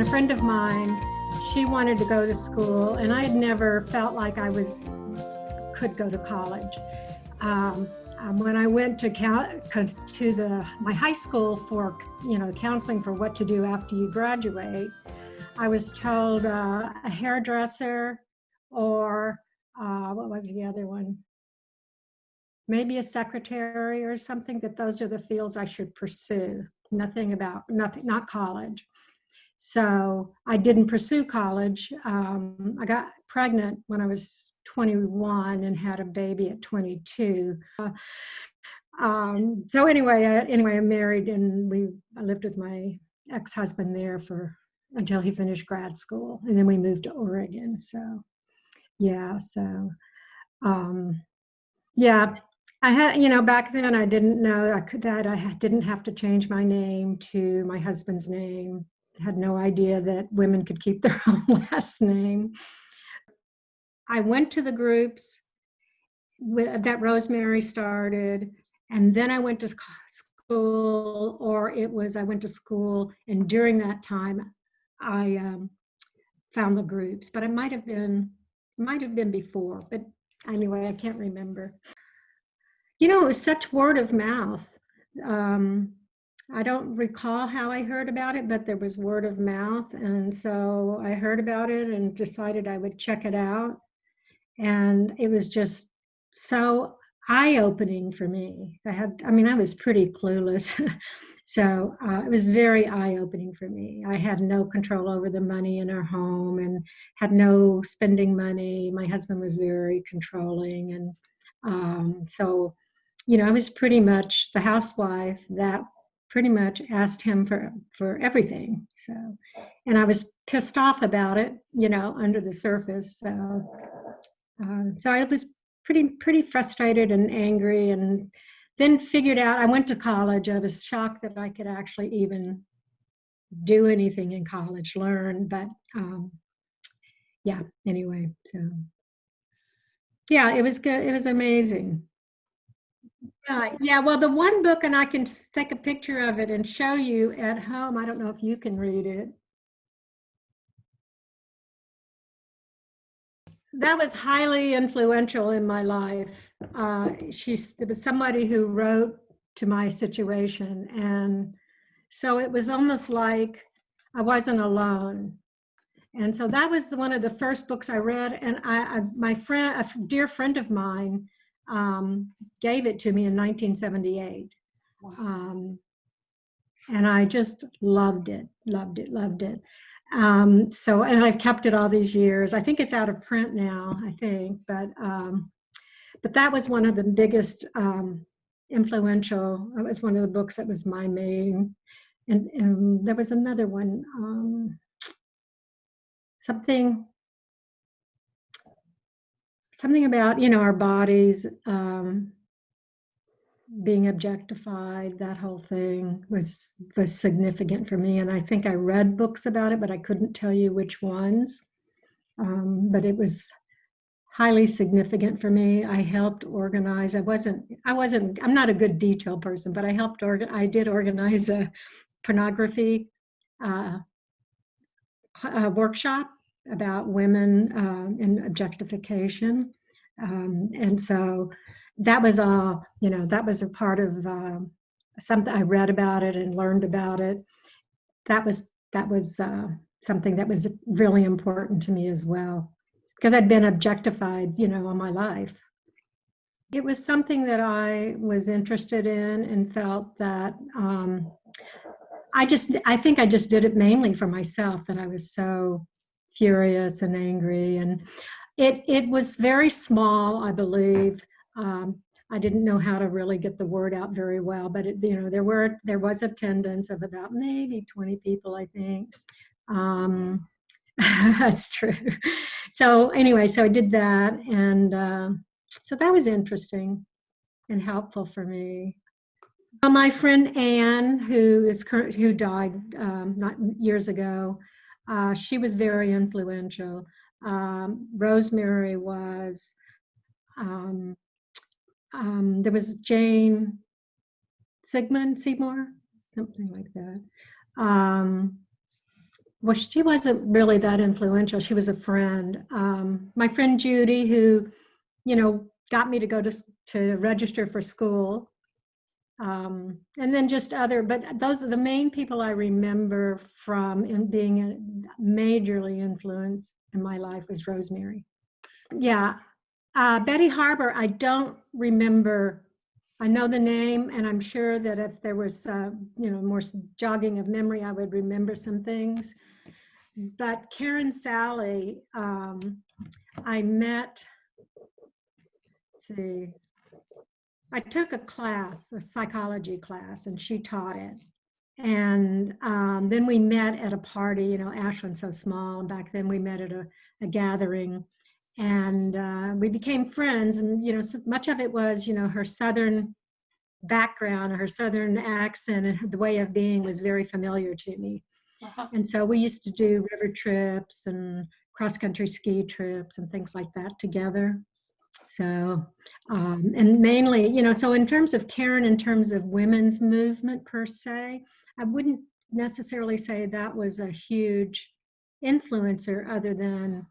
and a friend of mine, she wanted to go to school, and I had never felt like I was could go to college. Um, um, when I went to to the my high school for you know counseling for what to do after you graduate, I was told uh, a hairdresser or uh, what was the other one? Maybe a secretary or something. That those are the fields I should pursue. Nothing about nothing, not college. So I didn't pursue college. Um, I got pregnant when I was 21 and had a baby at 22. Uh, um, so anyway, I, anyway, I'm married and we I lived with my ex-husband there for until he finished grad school, and then we moved to Oregon. So yeah, so um, yeah, I had you know back then I didn't know I could that I didn't have to change my name to my husband's name. Had no idea that women could keep their own last name. I went to the groups that Rosemary started, and then I went to school, or it was I went to school, and during that time, I um, found the groups. But it might have been, might have been before. But anyway, I can't remember. You know, it was such word of mouth. Um, I don't recall how I heard about it, but there was word of mouth. And so I heard about it and decided I would check it out. And it was just so eye-opening for me. I had, I mean, I was pretty clueless. so uh, it was very eye-opening for me. I had no control over the money in our home and had no spending money. My husband was very controlling. And um, so, you know, I was pretty much the housewife that pretty much asked him for, for everything. So, and I was pissed off about it, you know, under the surface. So um, so I was pretty pretty frustrated and angry, and then figured out. I went to college. I was shocked that I could actually even do anything in college, learn. But um, yeah, anyway, so yeah, it was good. It was amazing. Yeah, yeah. Well, the one book, and I can take a picture of it and show you at home. I don't know if you can read it. That was highly influential in my life. Uh, she's it was somebody who wrote to my situation, and so it was almost like I wasn't alone. And so that was the, one of the first books I read, and I, I my friend, a dear friend of mine, um, gave it to me in 1978. Um, and I just loved it, loved it, loved it. Um, so, and I've kept it all these years. I think it's out of print now, I think, but, um, but that was one of the biggest um, influential, it was one of the books that was my main, and, and there was another one, um, something, something about, you know, our bodies, um, being objectified, that whole thing was was significant for me. And I think I read books about it, but I couldn't tell you which ones. Um, but it was highly significant for me. I helped organize. I wasn't. I wasn't. I'm not a good detail person, but I helped. Organ, I did organize a pornography uh, a workshop about women uh, and objectification. Um, and so that was all, you know, that was a part of um, something I read about it and learned about it. That was, that was uh, something that was really important to me as well because I'd been objectified, you know, all my life. It was something that I was interested in and felt that um, I just, I think I just did it mainly for myself that I was so furious and angry and it, it was very small, I believe. Um, I didn't know how to really get the word out very well, but it, you know, there were there was attendance of about maybe 20 people, I think. Um, that's true. So anyway, so I did that, and uh, so that was interesting and helpful for me. Uh, my friend Anne, who is current, who died um, not years ago, Uh, she was very influential. Um, Rosemary was, um, um, there was Jane Sigmund Seymour, something like that. Um, well, she wasn't really that influential. She was a friend. Um, my friend Judy, who, you know, got me to go to, to register for school. Um, and then just other, but those are the main people I remember from in being a majorly influenced in my life was Rosemary. Yeah, uh, Betty Harbor, I don't remember. I know the name, and I'm sure that if there was, uh, you know, more jogging of memory, I would remember some things. But Karen Sally, um, I met, see, I took a class, a psychology class, and she taught it. And um, then we met at a party, you know, Ashland's so small, and back then we met at a, a gathering and uh, we became friends and you know so much of it was you know her southern background her southern accent and the way of being was very familiar to me uh -huh. and so we used to do river trips and cross country ski trips and things like that together so um, and mainly you know so in terms of karen in terms of women's movement per se i wouldn't necessarily say that was a huge influencer other than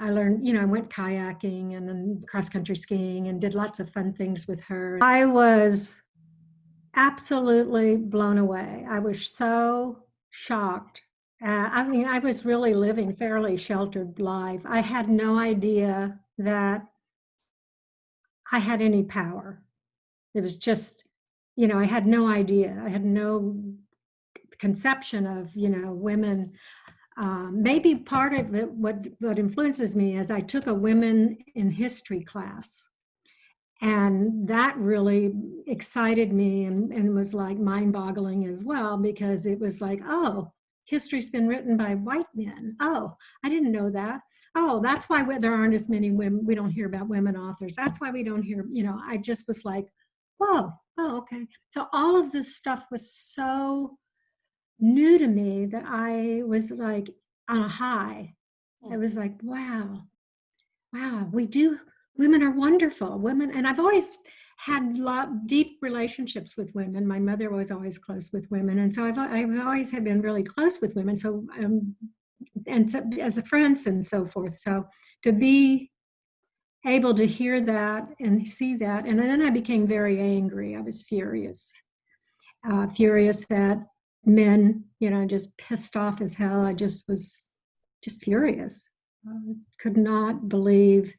I learned, you know, I went kayaking and then cross country skiing and did lots of fun things with her. I was absolutely blown away. I was so shocked. Uh, I mean, I was really living fairly sheltered life. I had no idea that I had any power. It was just, you know, I had no idea. I had no conception of, you know, women um, maybe part of it, what, what influences me is I took a women in history class and that really excited me and, and was like mind boggling as well because it was like, oh, history's been written by white men. Oh, I didn't know that. Oh, that's why there aren't as many women, we don't hear about women authors. That's why we don't hear, you know, I just was like, whoa, oh, okay. So all of this stuff was so new to me that I was like on a high. It was like, wow, wow, we do, women are wonderful. Women, and I've always had lot, deep relationships with women. My mother was always close with women. And so I've, I've always have been really close with women. So, um, and so, as a friends and so forth. So to be able to hear that and see that, and then I became very angry. I was furious, uh, furious that men, you know, just pissed off as hell. I just was just furious. I could not believe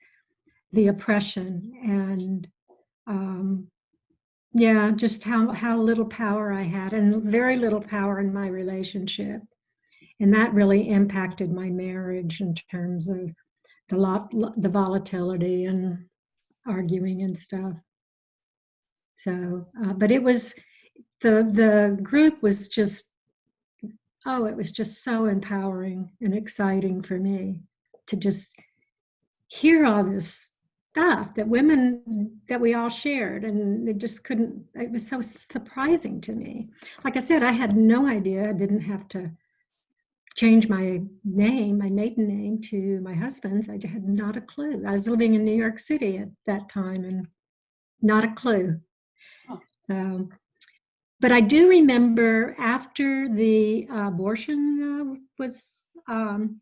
the oppression and um, yeah, just how, how little power I had and very little power in my relationship. And that really impacted my marriage in terms of the lot, the volatility and arguing and stuff. So, uh, but it was, the, the group was just, oh, it was just so empowering and exciting for me to just hear all this stuff that women that we all shared and it just couldn't it was so surprising to me. Like i said i had no idea. I didn't have to change my name my maiden name to my husband's. I had not a clue. I was living in new york city at that time and not a clue. Um, but I do remember after the abortion uh, was um,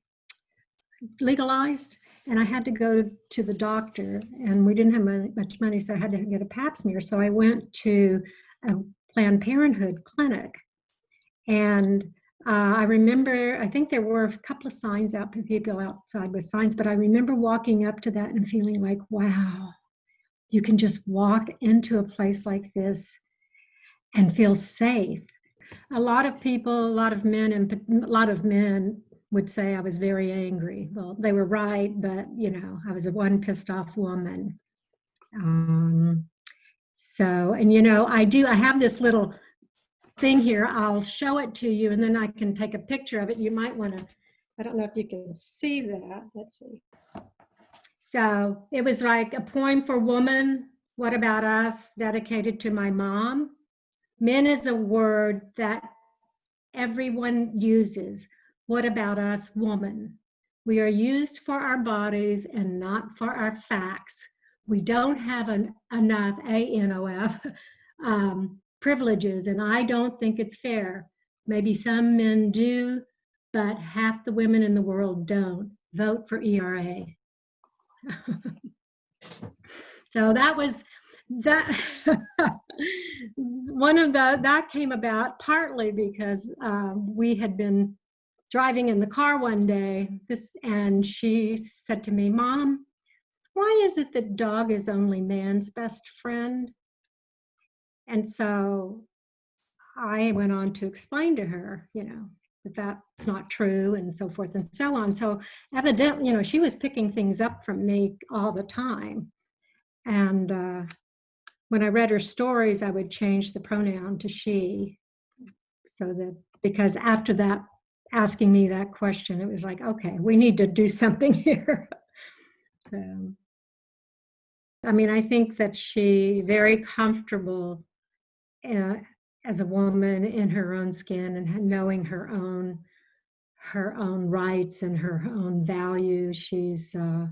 legalized and I had to go to the doctor and we didn't have much money so I had to get a pap smear. So I went to a Planned Parenthood clinic and uh, I remember, I think there were a couple of signs out, people outside with signs, but I remember walking up to that and feeling like, wow, you can just walk into a place like this and feel safe. A lot of people, a lot of men, and a lot of men would say I was very angry. Well, they were right, but you know, I was a one pissed off woman. Um, so, and you know, I do, I have this little thing here. I'll show it to you and then I can take a picture of it. You might want to, I don't know if you can see that. Let's see. So it was like a poem for woman. What about us? Dedicated to my mom. Men is a word that everyone uses. What about us, woman? We are used for our bodies and not for our facts. We don't have an, enough A-N-O-F um, privileges, and I don't think it's fair. Maybe some men do, but half the women in the world don't. Vote for ERA. so that was that one of the that came about partly because um, we had been driving in the car one day this and she said to me mom why is it that dog is only man's best friend? And so i went on to explain to her you know that that's not true and so forth and so on. So evidently you know she was picking things up from me all the time. And uh, when I read her stories, I would change the pronoun to she. So that, because after that, asking me that question, it was like, okay, we need to do something here. so, I mean, I think that she very comfortable uh, as a woman in her own skin and knowing her own her own rights and her own value. She's uh,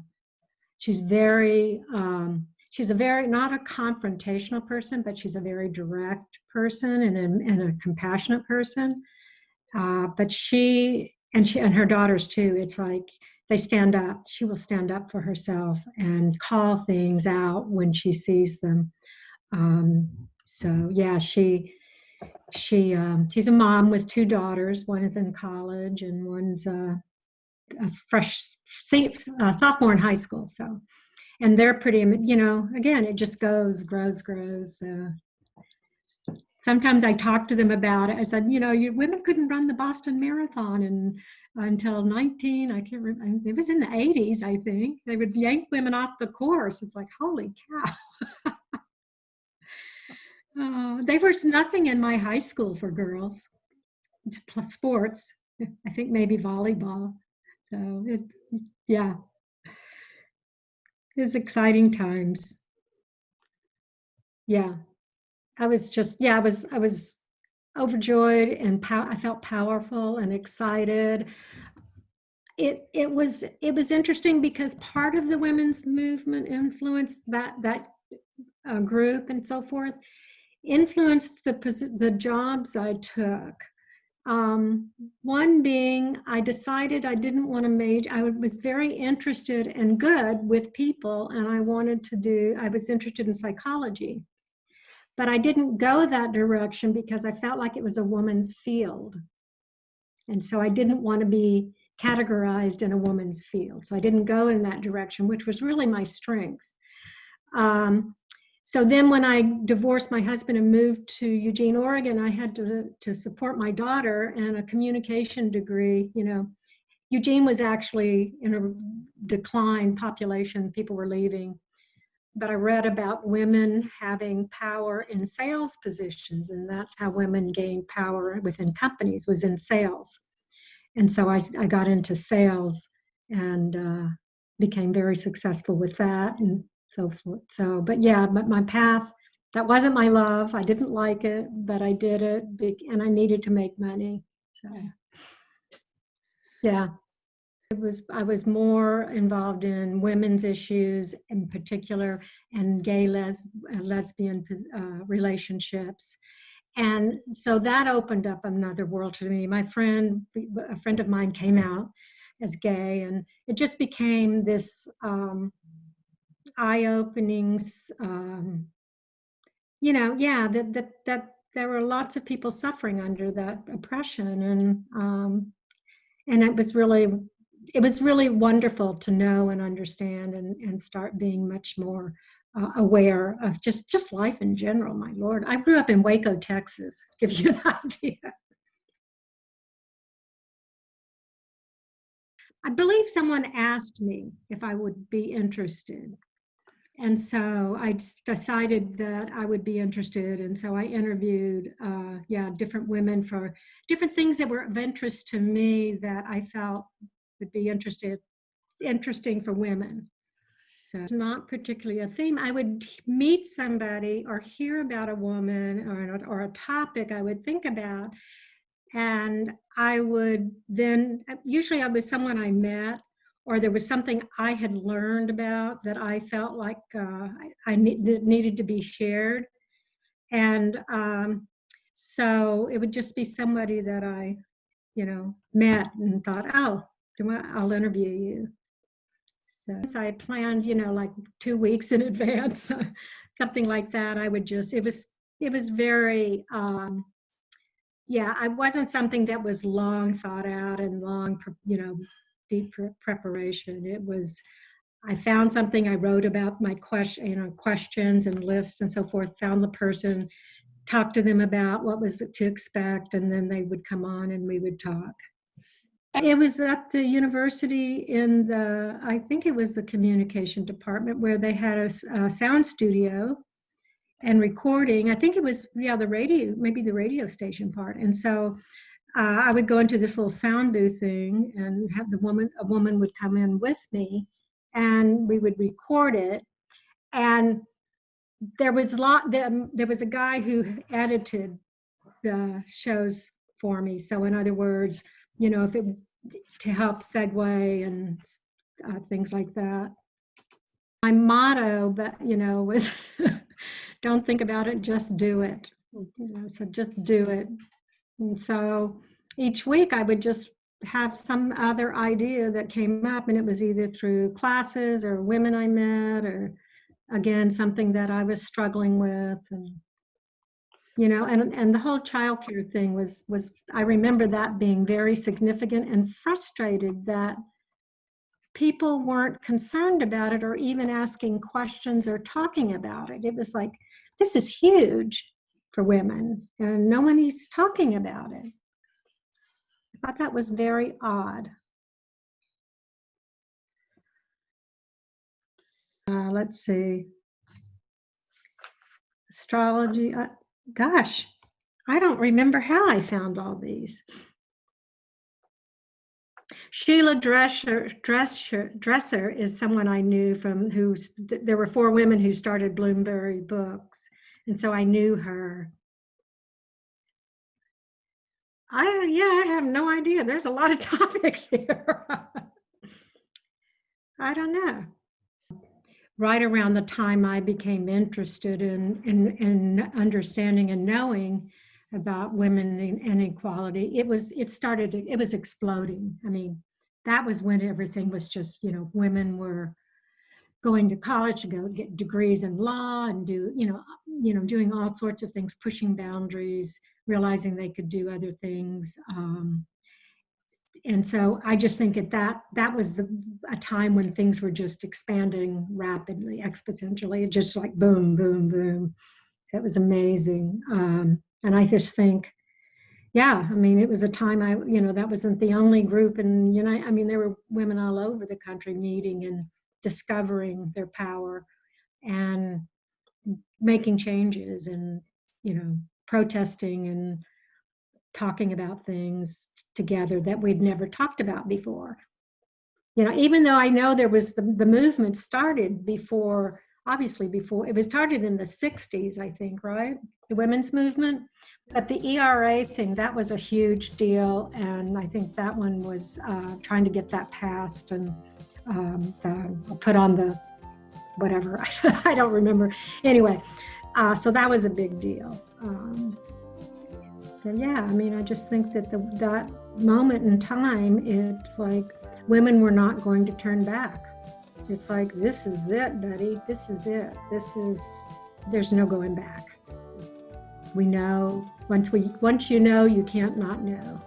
she's very um, she's a very, not a confrontational person, but she's a very direct person and a, and a compassionate person. Uh, but she, and she, and her daughters too, it's like, they stand up. She will stand up for herself and call things out when she sees them. Um, so yeah, she she um, she's a mom with two daughters. One is in college and one's uh, a fresh uh, sophomore in high school. So and they're pretty, you know, again, it just goes, grows, grows. Sometimes I talk to them about it. I said, you know, you, women couldn't run the Boston Marathon and until 19, I can't remember, it was in the 80s, I think. They would yank women off the course. It's like, holy cow. uh, there was nothing in my high school for girls, plus sports. I think maybe volleyball. So it's, yeah, it was exciting times. Yeah, I was just, yeah, I was, I was overjoyed and pow I felt powerful and excited. It, it was, it was interesting because part of the women's movement influenced that, that uh, group and so forth, influenced the, the jobs I took. Um, one being, I decided I didn't want to major, I was very interested and good with people and I wanted to do, I was interested in psychology. But I didn't go that direction because I felt like it was a woman's field. And so I didn't want to be categorized in a woman's field. So I didn't go in that direction, which was really my strength. Um, so then when I divorced my husband and moved to Eugene, Oregon, I had to, to support my daughter and a communication degree, you know, Eugene was actually in a decline population, people were leaving. But I read about women having power in sales positions and that's how women gained power within companies was in sales. And so I, I got into sales and uh, became very successful with that and so forth. So, but yeah, but my path, that wasn't my love. I didn't like it, but I did it and I needed to make money. So yeah, it was, I was more involved in women's issues in particular and gay les uh, lesbian uh, relationships. And so that opened up another world to me. My friend, a friend of mine came out as gay and it just became this um, eye openings. Um, you know, yeah, that, that, that there were lots of people suffering under that oppression and, um, and it was really, it was really wonderful to know and understand and, and start being much more uh, aware of just, just life in general, my Lord. I grew up in Waco, Texas, give you an idea. I believe someone asked me if I would be interested and so I decided that I would be interested. And so I interviewed, uh, yeah, different women for different things that were of interest to me that I felt would be interested, interesting for women. So it's not particularly a theme. I would meet somebody or hear about a woman or, or a topic I would think about And I would then, usually I was someone I met or there was something I had learned about that I felt like uh, I, I needed to be shared. And um, so it would just be somebody that I, you know, met and thought, oh, I'll interview you. So I planned, you know, like two weeks in advance, something like that. I would just, it was, it was very, um, yeah, I wasn't something that was long thought out and long, you know, deep preparation. It was, I found something, I wrote about my question, you know, questions and lists and so forth, found the person, talked to them about what was to expect, and then they would come on and we would talk. It was at the university in the, I think it was the communication department where they had a, a sound studio and recording. I think it was, yeah, the radio, maybe the radio station part. And so uh, I would go into this little sound booth thing and have the woman, a woman would come in with me and we would record it. And there was a lot, there, was a guy who edited the shows for me. So in other words, you know, if it, to help segue and uh, things like that. My motto, but you know, was don't think about it, just do it. You know, so just do it. And so each week I would just have some other idea that came up and it was either through classes or women I met or again, something that I was struggling with and you know, and, and the whole childcare thing was, was, I remember that being very significant and frustrated that people weren't concerned about it or even asking questions or talking about it. It was like, this is huge for women and no one is talking about it. I thought that was very odd. Uh, let's see. Astrology, uh, gosh, I don't remember how I found all these. Sheila Dresser, Dresser, Dresser is someone I knew from who, there were four women who started Bloomsbury Books. And so I knew her. I, yeah, I have no idea. There's a lot of topics here. I don't know. Right around the time I became interested in, in, in understanding and knowing about women and inequality, it was, it started, it was exploding. I mean, that was when everything was just, you know, women were going to college to go get degrees in law and do, you know, you know, doing all sorts of things, pushing boundaries, realizing they could do other things. Um, and so I just think at that, that was the, a time when things were just expanding rapidly, exponentially, just like boom, boom, boom. It was amazing. Um, and I just think, yeah, I mean, it was a time I, you know, that wasn't the only group and, you know, I mean, there were women all over the country meeting and discovering their power and making changes and, you know, protesting and talking about things together that we'd never talked about before. You know, even though I know there was the, the movement started before, obviously before, it was started in the 60s, I think, right? The women's movement. But the ERA thing, that was a huge deal. And I think that one was uh, trying to get that passed and um, the, put on the whatever, I don't remember. Anyway, uh, so that was a big deal. Um, yeah, I mean, I just think that the, that moment in time, it's like women were not going to turn back. It's like, this is it, buddy. This is it. This is, there's no going back. We know, once we, once you know, you can't not know.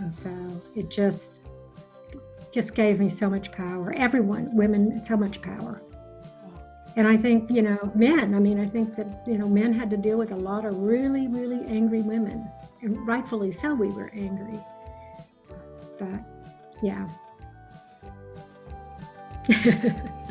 And so it just, just gave me so much power. Everyone, women, so much power. And I think, you know, men, I mean, I think that, you know, men had to deal with a lot of really, really angry women. And rightfully so, we were angry. But yeah.